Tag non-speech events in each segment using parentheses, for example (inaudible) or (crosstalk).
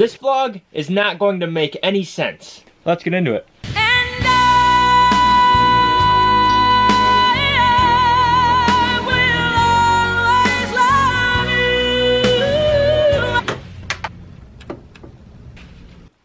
This vlog is not going to make any sense. Let's get into it.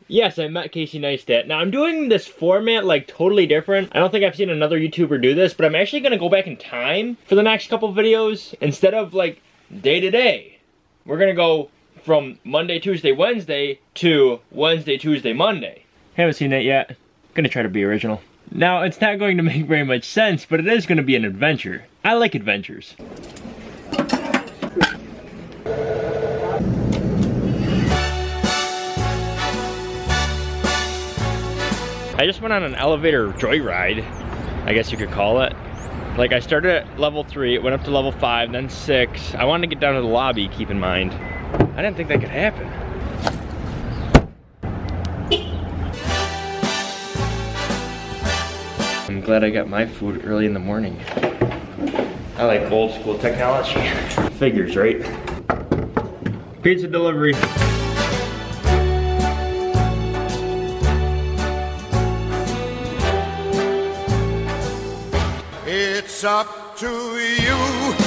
Yes, I met Casey Neistat. Now I'm doing this format like totally different. I don't think I've seen another YouTuber do this, but I'm actually gonna go back in time for the next couple videos. Instead of like day to day, we're gonna go from Monday, Tuesday, Wednesday to Wednesday, Tuesday, Monday. Haven't seen that yet. Gonna try to be original. Now, it's not going to (laughs) make very much sense, but it is gonna be an adventure. I like adventures. I just went on an elevator joyride, I guess you could call it. Like I started at level three, went up to level five, then six. I wanted to get down to the lobby, keep in mind. I didn't think that could happen. I'm glad I got my food early in the morning. I like old school technology. (laughs) Figures, right? Pizza delivery. It's up to you.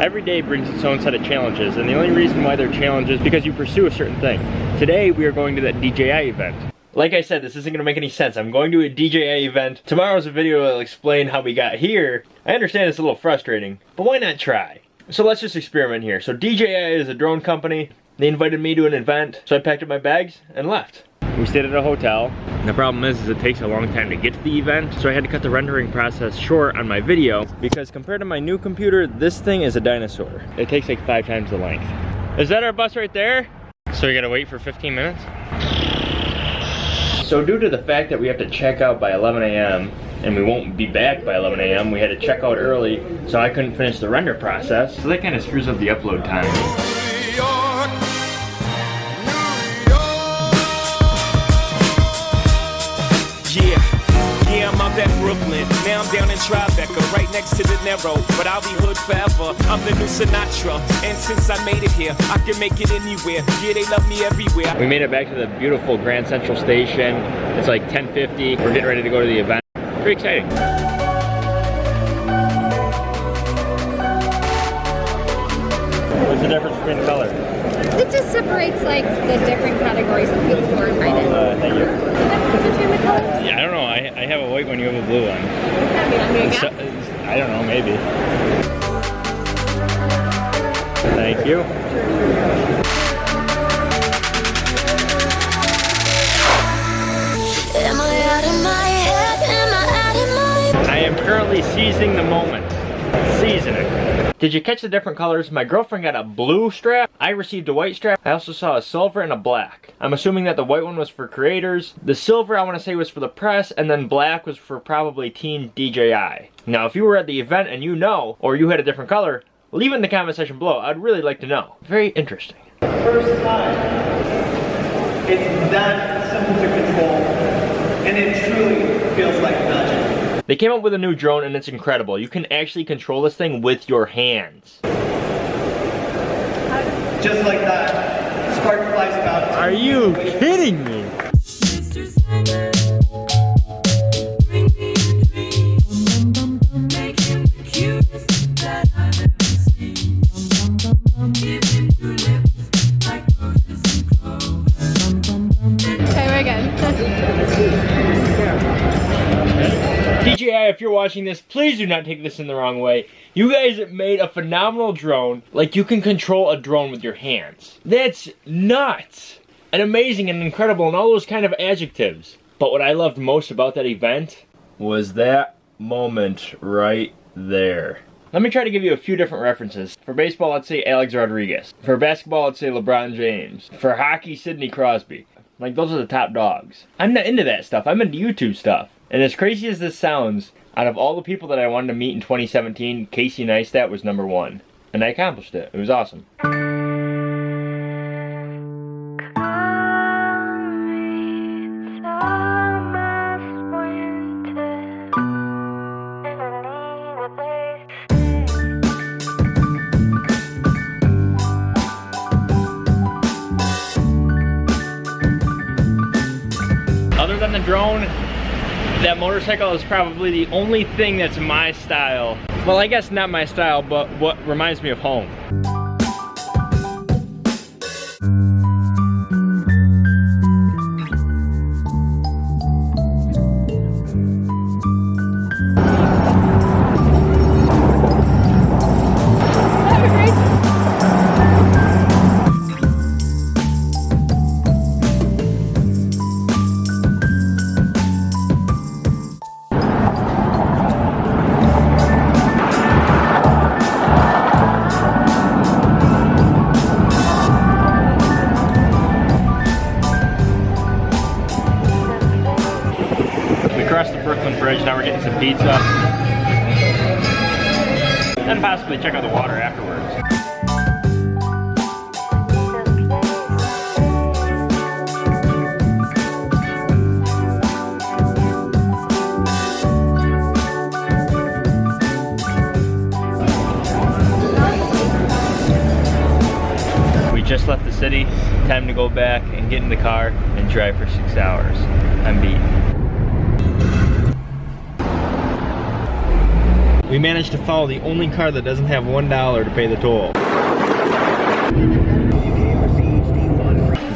Every day brings its own set of challenges, and the only reason why they're challenges is because you pursue a certain thing. Today, we are going to that DJI event. Like I said, this isn't going to make any sense. I'm going to a DJI event. Tomorrow's a video that'll explain how we got here. I understand it's a little frustrating, but why not try? So let's just experiment here. So DJI is a drone company. They invited me to an event, so I packed up my bags and left. We stayed at a hotel. The problem is, is it takes a long time to get to the event, so I had to cut the rendering process short on my video because compared to my new computer, this thing is a dinosaur. It takes like five times the length. Is that our bus right there? So we gotta wait for 15 minutes? So due to the fact that we have to check out by 11 a.m. and we won't be back by 11 a.m., we had to check out early, so I couldn't finish the render process. So that kind of screws up the upload time. Yeah, yeah, I'm up at Brooklyn. Now I'm down in Tribeca, right next to De Niro. But I'll be hood forever. I'm the new Sinatra. And since I made it here, I can make it anywhere. Yeah, they love me everywhere. We made it back to the beautiful Grand Central Station. It's like 10.50. We're getting ready to go to the event. Pretty exciting. What's the difference between the color? It just separates like the different categories of people who are invited. Uh, thank you. So the difference between the colors? Yeah, I don't know. I, I have a white one, you have a blue one. I mean, I'm doing So- I don't know, maybe. Thank you. Am I out of my head? Am I out of my I am currently seizing the moment. Seasoning. Did you catch the different colors? My girlfriend got a blue strap. I received a white strap. I also saw a silver and a black. I'm assuming that the white one was for creators. The silver I want to say was for the press and then black was for probably Team DJI. Now if you were at the event and you know, or you had a different color, leave it in the comment section below. I'd really like to know. Very interesting. first time. It's that simple to control, and it truly feels like magic. They came up with a new drone and it's incredible. You can actually control this thing with your hands. Just like that, spark flies about. Are you kidding me? Watching this, please do not take this in the wrong way. You guys made a phenomenal drone. Like, you can control a drone with your hands. That's nuts. And amazing and incredible and all those kind of adjectives. But what I loved most about that event was that moment right there. Let me try to give you a few different references. For baseball, let's say Alex Rodriguez. For basketball, let's say LeBron James. For hockey, Sidney Crosby. Like, those are the top dogs. I'm not into that stuff. I'm into YouTube stuff. And as crazy as this sounds, out of all the people that I wanted to meet in 2017, Casey Neistat was number one. And I accomplished it. It was awesome. on the drone. That motorcycle is probably the only thing that's my style. Well, I guess not my style, but what reminds me of home. Some pizza. Then possibly check out the water afterwards. We just left the city, time to go back and get in the car and drive for six hours. I'm beat. We managed to follow the only car that doesn't have one dollar to pay the toll.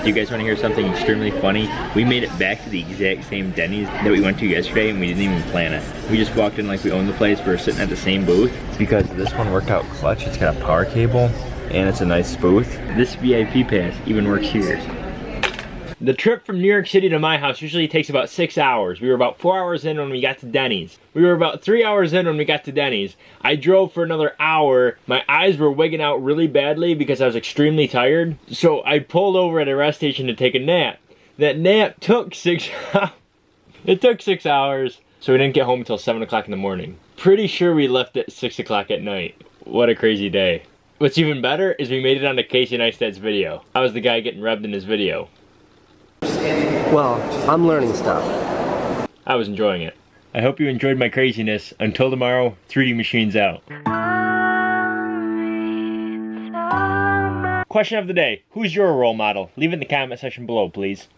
Do you guys want to hear something extremely funny? We made it back to the exact same Denny's that we went to yesterday and we didn't even plan it. We just walked in like we owned the place, we were sitting at the same booth. Because this one worked out clutch, it's got a power cable and it's a nice booth. This VIP pass even works here. The trip from New York City to my house usually takes about six hours. We were about four hours in when we got to Denny's. We were about three hours in when we got to Denny's. I drove for another hour. My eyes were wigging out really badly because I was extremely tired. So I pulled over at a rest station to take a nap. That nap took six. (laughs) It took six hours. So we didn't get home until seven o'clock in the morning. Pretty sure we left at six o'clock at night. What a crazy day. What's even better is we made it onto Casey Neistat's video. I was the guy getting rubbed in his video. Well, I'm learning stuff. I was enjoying it. I hope you enjoyed my craziness. Until tomorrow, 3D Machines out. Question of the day Who's your role model? Leave it in the comment section below, please.